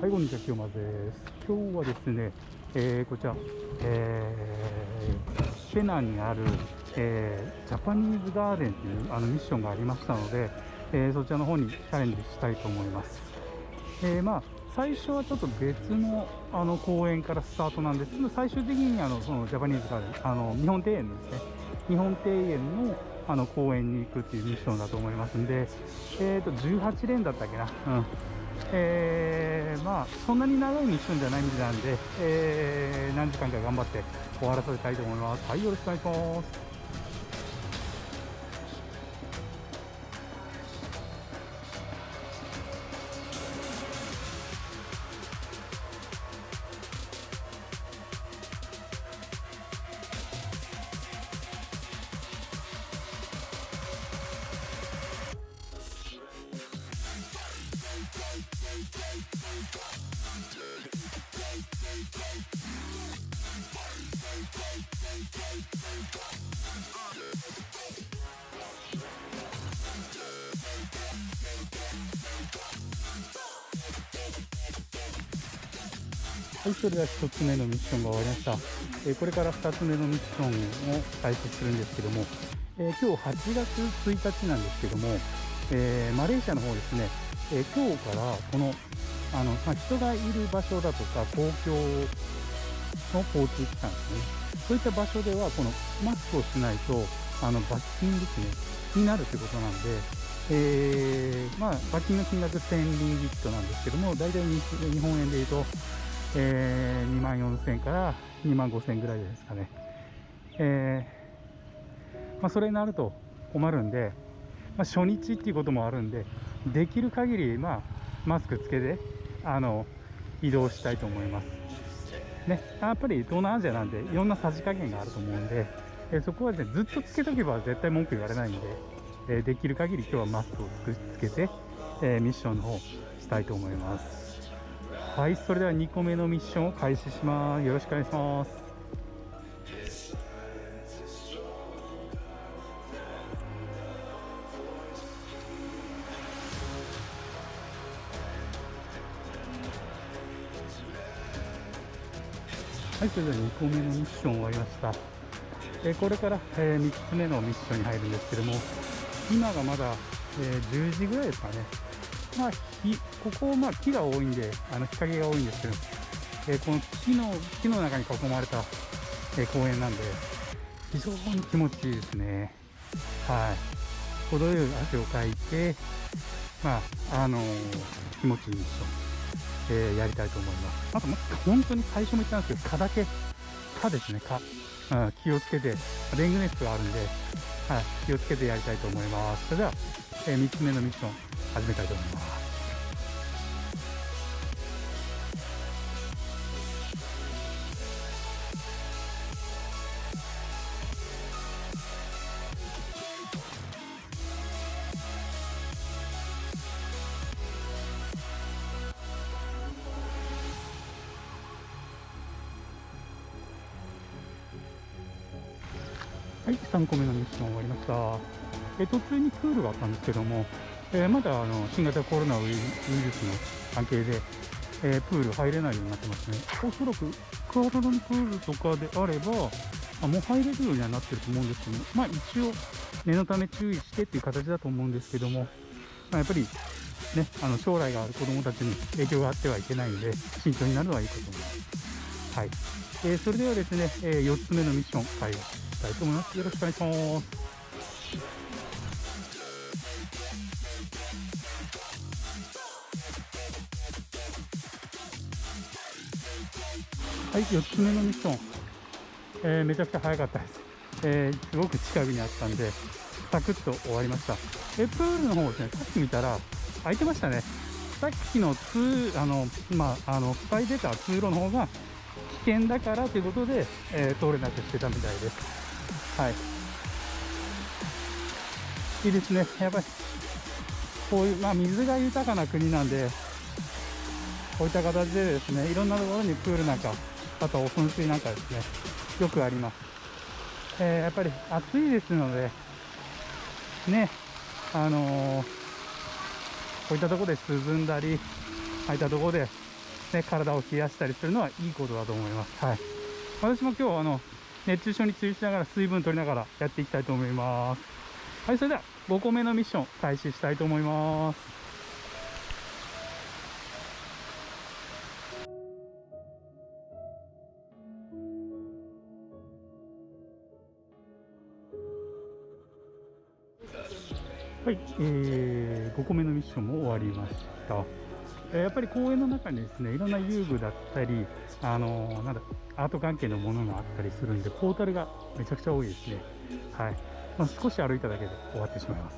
はい、こんにちは、清間です。今日はですね、えー、こちら、えー、ペナにある、えー、ジャパニーズガーデンというあのミッションがありましたので、えー、そちらの方にチャレンジしたいと思います。えー、まあ、最初はちょっと別のあの公園からスタートなんですけど、最終的にあのそのジャパニーズガーデン、あの日本庭園ですね、日本庭園のあの公園に行くっていうミッションだと思いますんで、えー、と18連だったっけな。うんえー、まあそんなに長いミッションじゃないみたいなんで、えー、何時間か頑張って終わらせたいと思います。はい、よろしくお願いします。はい、それでは1つ目のミッションが終わりました。えーこれから2つ目のミッションを開始するんですけども、えー今日8月1日なんですけども、えーマレーシアの方ですね、え今日からこのあの、まあ、人がいる場所だとか公共の交通機関ですね、そういった場所ではこのマスクをしないとあの罰金ですねになるということなんで、えまあ、罰金の金額1000リンギットなんですけども、大体日日本円でいうと、えー、2万4000円から2万5000円ぐらいですかね。えーまあ、それになると困るんで、まあ、初日っていうこともあるんで、できる限り、まあ、マスクつけて、あの、移動したいと思います。ね、やっぱり東南アジアなんで、いろんなさじ加減があると思うんで、えーそこは、ね、ずっとつけとけば絶対文句言われないんで、えーできる限り今日はマスクをつくつけて、えミッションの方したいと思います。はい、それでは2個目のミッションを開始します。よろしくお願いします。はい、それでは2個目のミッション終わりました。えーこれから、え3つ目のミッションに入るんですけども、今がまだ、えー10時ぐらいですかね。まあ、ここ、まあ、木が多いんで、あの日陰が多いんですけど、えーこの木の木の中に囲まれた、えー公園なんで、非常に気持ちいいですね。はい。程よい汗をかいて、まあ、あのー気持ちいいミッション、えーやりたいと思います。あと、ま本当に最初も言ったんですけど、蚊だけ、蚊ですね、蚊。うん、気をつけて、レングネットがあるんで、はい、気をつけてやりたいと思います。それでは、え3つ目のミッション、始めたいと思います。はい、3個目のミッション終わりました。え途中にプールがあったんですけども、えーまだあの新型コロナウイルスの関係で、えープール入れないようになってますね。おそらくクアラルンプールとかであれば、あもう入れるようにはなってると思うんですけども、まあ一応念のため注意してっていう形だと思うんですけども、まあ、やっぱりね、あの将来がある子供たちに影響があってはいけないんで、慎重になるのはいいことです。はい。えーそれではですね、え4つ目のミッション、開始したいと思います。よろしくお願いします。はい、4つ目のミッション。えーめちゃくちゃ早かったです。えーすごく近くにあったんで、サクッと終わりました。えプールの方ですね、さっき見たら、空いてましたね。さっきの通、あの、まあ、あの、い出た通路の方が危険だからということで、えー通れなくしてたみたいです。はい。いいですね。やっぱり、こういう、まあ、水が豊かな国なんで、こういった形でですね、いろんなところにプールなんか、あと噴水なんかですね、よくあります。えーやっぱり暑いですので、ね、あのーこういったところで涼んだり、ああいったところでね、体を冷やしたりするのはいいことだと思います。はい。私も今日、あの、熱中症に注意しながら水分取りながらやっていきたいと思います。はい、それでは5個目のミッション開始したいと思います。はい、えー、5個目のミッションも終わりました。えやっぱり公園の中にですね、いろんな遊具だったり、あのー、なんだ、アート関係のものがあったりするんで、ポータルがめちゃくちゃ多いですね。はい。まあ、少し歩いただけで終わってしまいます。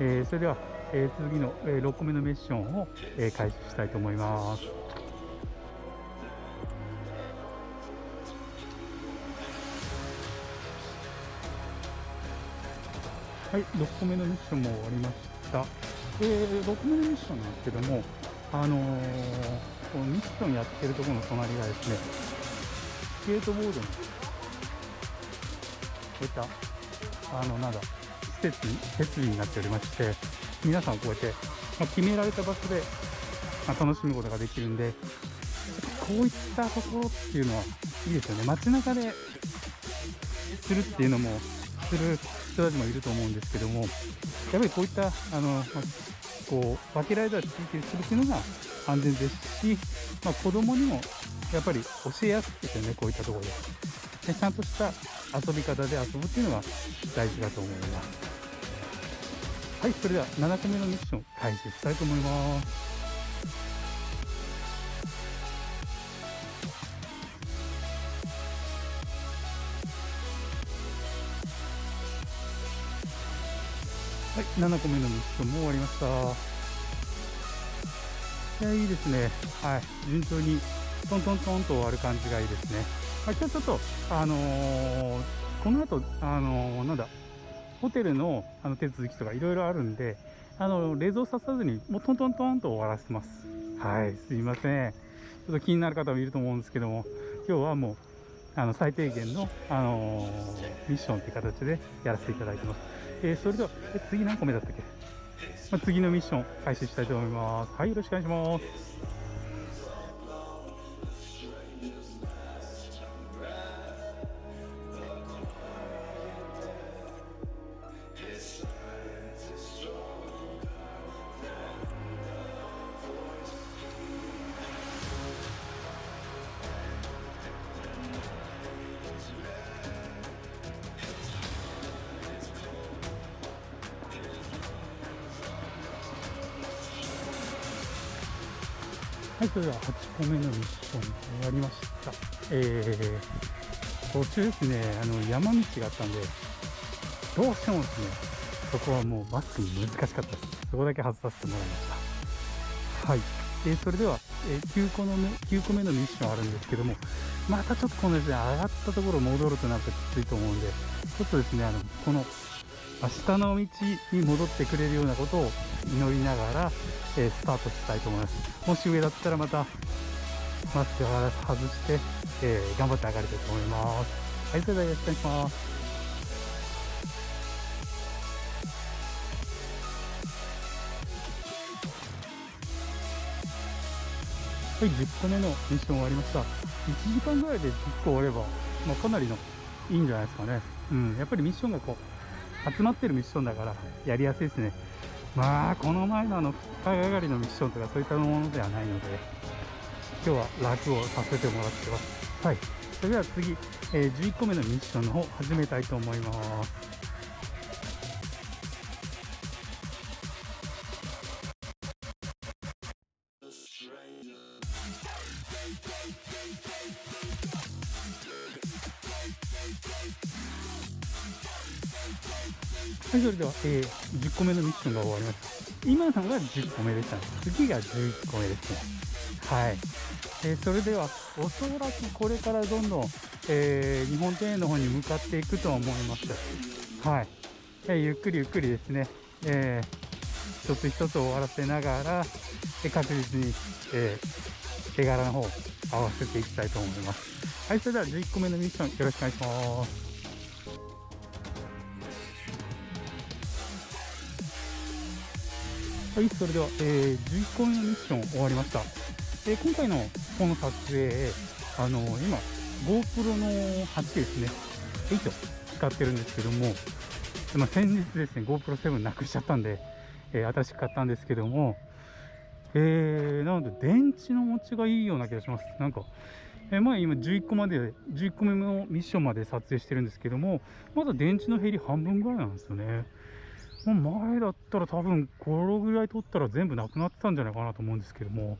えー、それでは、えー、次の、え6個目のミッションを、え開始したいと思います。はい、6個目のミッションも終わりました。えー、6個目のミッションなんですけども、あのー、このミッションやってるところの隣がですね、スケートボードの、こういった、あの、なんだ、施設、設備になっておりまして、皆さんこうやって、まあ、決められた場所で、まあ、楽しむことができるんで、こういったところっていうのはいいですよね。街中でするっていうのも、する人たちもいると思うんですけども、やっぱりこういった、あの、ま、こう、分けられた地域でするっていうのが安全ですし、まあ、子供にもやっぱり教えやすいですね、こういったところで。でちゃんとした遊び方で遊ぶっていうのが大事だと思います。はい、それでは7個目のミッション開始したいと思います。はい、7個目のミッションも終わりました。いや、いいですね。はい、順調にトントントンと終わる感じがいいですね。はい、今日ちょっと、あのー、この後、あのー、なんだ、ホテルのあの手続きとかいろいろあるんで、あの、冷蔵ささずに、もうトントントンと終わらせてます。はい、すいません。ちょっと気になる方もいると思うんですけども、今日はもう、あの、最低限の、あのー、ミッションっていう形でやらせていただいてます。えー、それでは、え次何個目だったっけ、まあ、次のミッション開始したいと思います。はい、よろしくお願いします。はい、それでは8個目のミッション終わりました。えー、途中ですね、あの、山道があったんで、どうしてもですね、そこはもうマスクに難しかったです。そこだけ外させてもらいました。はい。えー、それでは、えー、9個の目、9個目のミッションあるんですけども、またちょっとこのですね、上がったところ戻るとなるときついと思うんで、ちょっとですね、あの、この、明日の道に戻ってくれるようなことを祈りながら、えー、スタートしたいと思います。もし上だったらまたマスクを外して、えー、頑張って上がりたいと思います。はい、それではよろしくお願いします。はい、10個目のミッション終わりました。1時間ぐらいで10個終われば、まあ、かなりのいいんじゃないですかね。うん、やっぱりミッションがこう、集まってるミッションだから、やりやすいですね。まあこの前のあの2日がかりのミッションとかそういったものではないので今日は楽をさせてもらってます。はい。それでは次、えー、11個目のミッションの方始めたいと思いますはい、それでは、えー、10個目のミッションが終わりました。今のが10個目でした、次が11個目ですね。はい。えー、それでは、おそらくこれからどんどん、えー、日本庭園の方に向かっていくと思います。はい。えー、ゆっくりゆっくりですね、えー、一つ一つ終わらせながら、え確実に、え、手柄の方を合わせていきたいと思います。はい、それでは11個目のミッションよろしくお願いします。はい、それでは、えー、11個目のミッション終わりました。えー今回のこの撮影、あの今、GoPro の8ですね、8使ってるんですけども、まあ、先日ですね、GoPro7 なくしちゃったんで、えー新しく買ったんですけども、えー、なので電池の持ちがいいような気がします。なんか、えー前今11個まで、11個目のミッションまで撮影してるんですけども、まだ電池の減り半分ぐらいなんですよね。もう前だったら多分このぐらい取ったら全部なくなってたんじゃないかなと思うんですけども、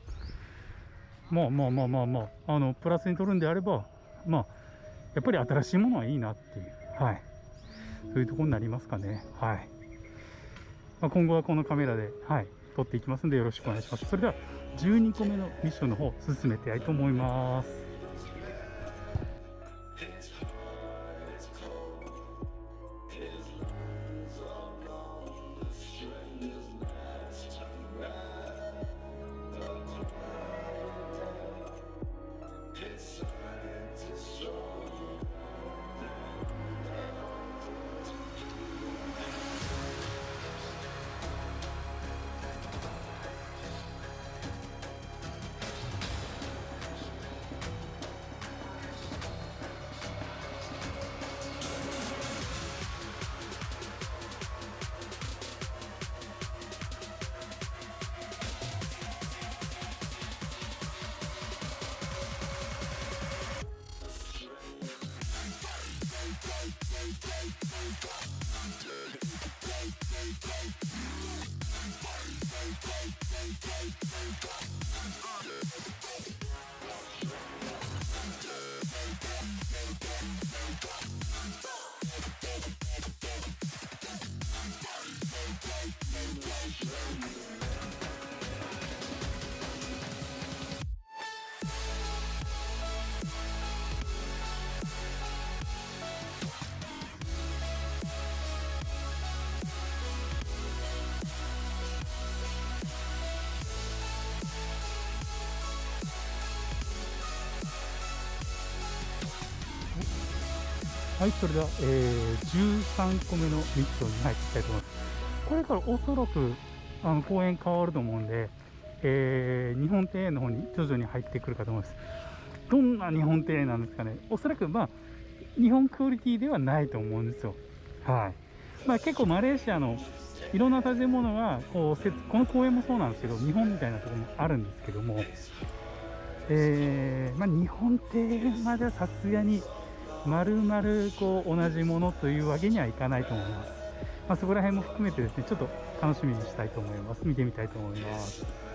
まあまあまあまあまあ、あの、プラスに取るんであれば、まあ、やっぱり新しいものはいいなっていう、はい。そういうところになりますかね。はい。まあ、今後はこのカメラで、はい、撮っていきますんでよろしくお願いします。それでは、12個目のミッションの方、進めていきたいと思います。はい、それでは、えー、13個目のミッションに入っていきたいと思います。これからおそらくあの公演変わると思うんで、えー日本庭園の方に徐々に入ってくるかと思います。どんな日本庭園なんですかね。おそらく、まあ、日本クオリティではないと思うんですよ。はい。まあ、結構マレーシアのいろんな建物がこうこの公園もそうなんですけど日本みたいなところもあるんですけども、えーまあ、日本庭園まではさすがに丸々こう同じものというわけにはいかないと思います。まあ、そこら辺も含めてですねちょっと楽しみにしたいと思います。見てみたいと思います。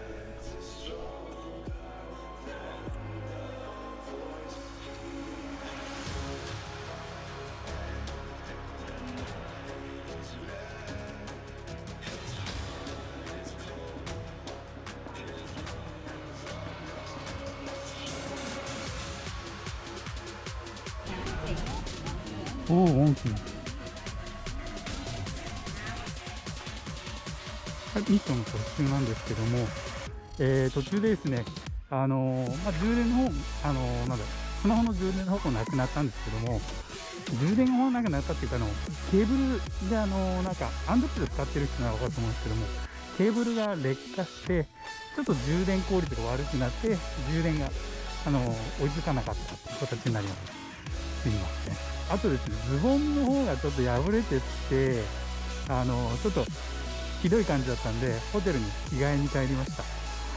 おお、大きい。はい、ミッションの途中なんですけども、えー、途中でですね、あのーまあ、充電の方、あのーなんだ、スマホの充電の方もなくなったんですけども、充電がなくなったっていうか、あの、ケーブルで、あのーなんか、アンドプル使ってる人ならわかると思うんですけども、ケーブルが劣化して、ちょっと充電効率が悪くなって、充電が、あのー追いつかなかったっていう形になります。すいません。あとですね、ズボンの方がちょっと破れてって、あの、ちょっとひどい感じだったんで、ホテルに着替えに帰りました。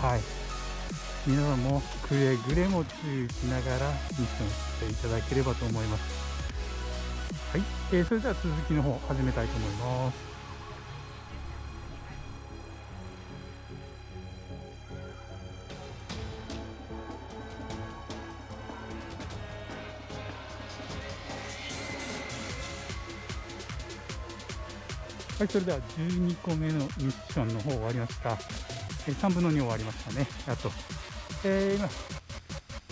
はい。皆さんもくれぐれも注意しながらミッションしていただければと思います。はい。えーそれでは続きの方始めたいと思います。はい、それでは12個目のミッションの方終わりました。え3分の2終わりましたね。やっと。えー今、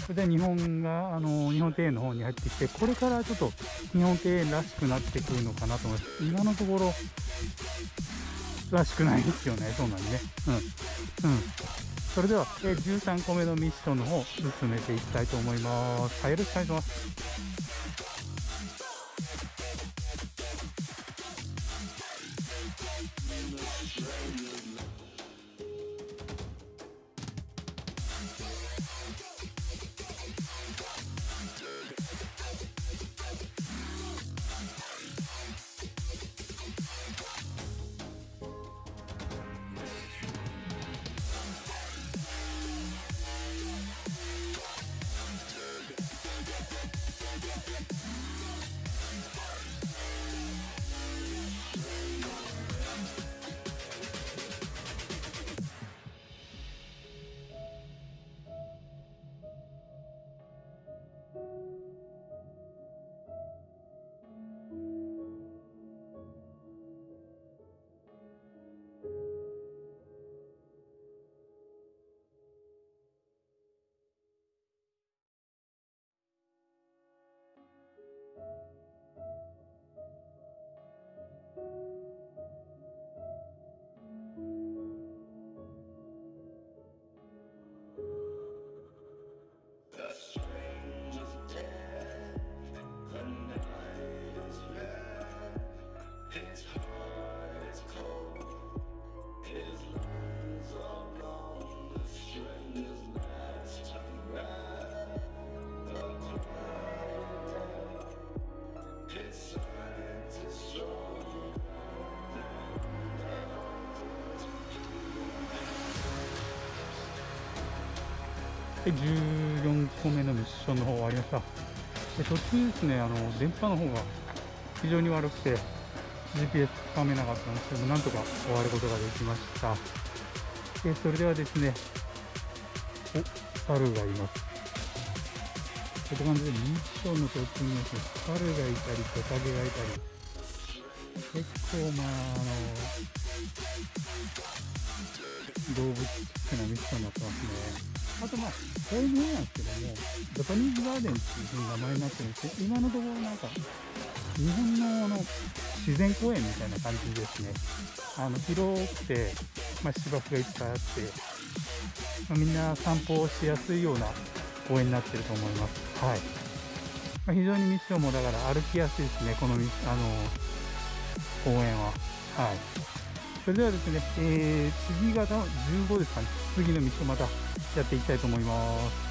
それで日本が、あの日本庭園の方に入ってきて、これからちょっと日本庭園らしくなってくるのかなと思います。今のところ、らしくないですよね。そうなんでね。うん。うん。それでは、え13個目のミッションの方、進めていきたいと思います。はい、よろしくお願いします。で14個目のミッションの方終わりました。で途中ですねあの電波の方が非常に悪くて GPS つかめなかったんですけどもなんとか終わることができました。でそれではですねお猿がいます。こういう感じでミッションの途中にですね猿がいたりトカゲがいたり。結構まああの動物チックなミッションになってますねあとまあ、こういうものなんですけども、ジャパニーズガーデンっていうふうに名前になってるんですけど、今のところなんか、日本のあの自然公園みたいな感じですね。あの広くて、まあ、芝生がいっぱいあって、まあ、みんな散歩をしやすいような公園になってると思います。はい。まあ、非常にミッションもだから歩きやすいですね、このあの公園は。はい。それではですね、えー、次が15ですかね、次の道をまたやっていきたいと思います。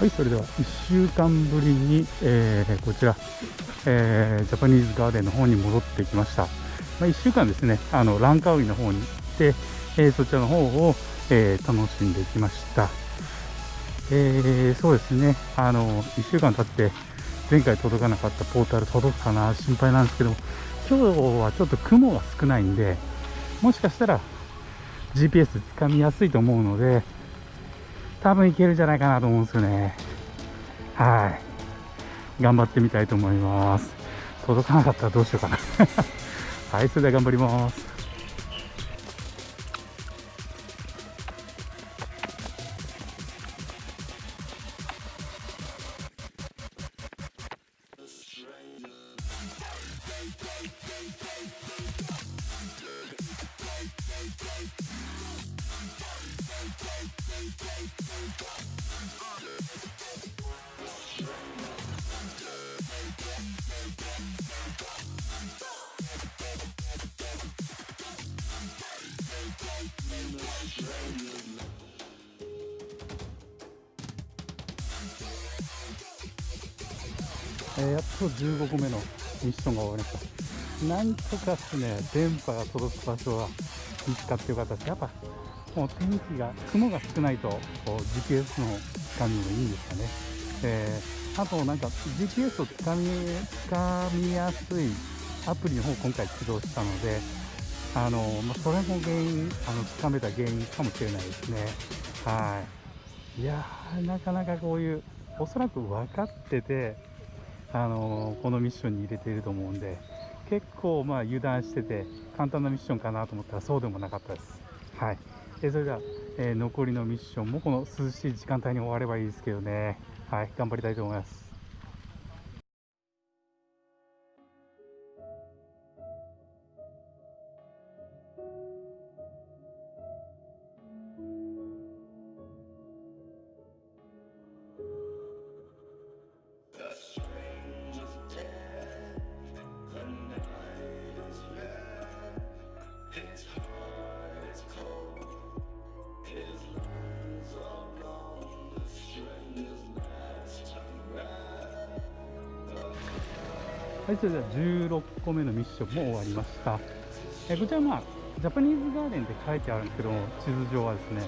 はい、それでは1週間ぶりに、えー、こちら、えー、ジャパニーズガーデンの方に戻ってきました。まあ、1週間ですね、あのランカウイの方に行って、えー、そちらの方を、えー、楽しんできました。えー、そうですね、あの1週間経って前回届かなかったポータル届くかな心配なんですけど今日はちょっと雲が少ないんでもしかしたら GPS つかみやすいと思うので多分いけるんじゃないかなと思うんですよね。はい。頑張ってみたいと思います。届かなかったらどうしようかな。はい、それでは頑張ります。えー、やっと15個目のミッションが終わりました。なんとかですね電波が届く場所は見つかってよかったです。やっぱもう天気が雲が少ないとこう GPS のつかみもいいんですかね、えー、あとなんか GPS をつかみつかみやすいアプリの方を今回起動したのであの、まあ、それも原因あのつかめた原因かもしれないですね。はい。いやーなかなかこういうおそらく分かっててあのこのミッションに入れていると思うんで結構まあ油断してて簡単なミッションかなと思ったらそうでもなかったです。はい、えそれでは、え、残りのミッションもこの涼しい時間帯に終わればいいですけどね、はい、頑張りたいと思います。はい、それでは16個目のミッションも終わりました。えこちらまあ、ジャパニーズガーデンって書いてあるんですけども、地図上はですね、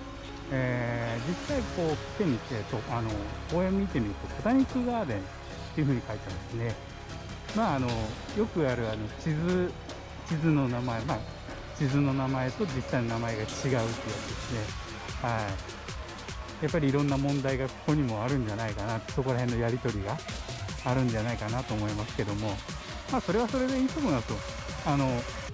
えー、実際こう来てみてと、あの、公園見てみると、ボタニックガーデンっていう風に書いてあるんですね。まあ、あの、よくあるあの地図、地図の名前、まあ、地図の名前と実際の名前が違うっていうやつですね。はい。やっぱりいろんな問題がここにもあるんじゃないかな、そこら辺のやり取りがあるんじゃないかなと思いますけども、まあ、それはそれでいいと思いますよ。あの、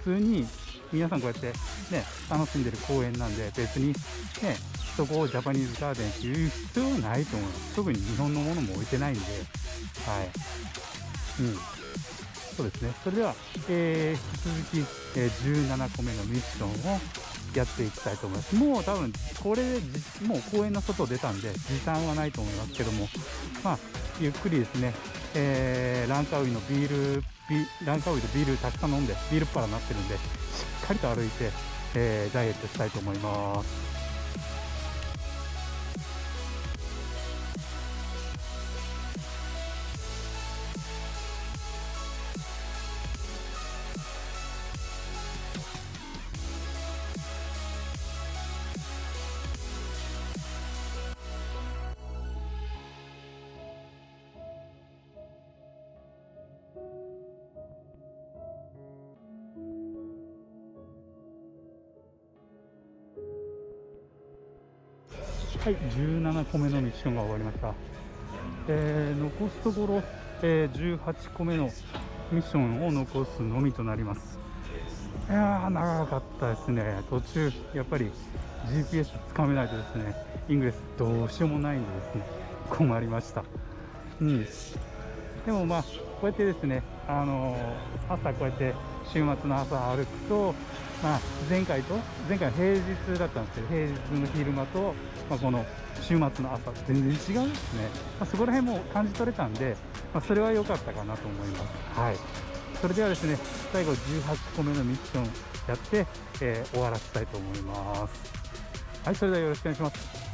普通に皆さんこうやってね、楽しんでる公園なんで、別にね、そこをジャパニーズガーデンっていう必要はないと思います。特に日本のものも置いてないんで、はい。うん。そうですね。それでは、えー、引き続き、えー、17個目のミッションをやっていきたいと思います。もう多分、これでもう公園の外出たんで、時間はないと思いますけども、まあ、ゆっくりですね、えー、ランカウイのビール、ランカウイでビールたくさん飲んで、ビールっ腹になってるんで、しっかりと歩いて、えー、ダイエットしたいと思います。はい、17個目のミッションが終わりました。えー、残すところ、えー、18個目のミッションを残すのみとなります。いやー、長かったですね。途中、やっぱり GPS つかめないとですね、イングレスどうしようもないんでですね、困りました。うん。でもまあ、こうやってですね、あのー、朝こうやって週末の朝歩くと、まあ、前回と、前回平日だったんですけど、平日の昼間と、まあ、この週末の朝、全然違うんですね。まあ、そこら辺も感じ取れたんで、まあ、それは良かったかなと思います。はい。それではですね、最後18個目のミッションやって、えー、終わらせたいと思います。はい、それではよろしくお願いします。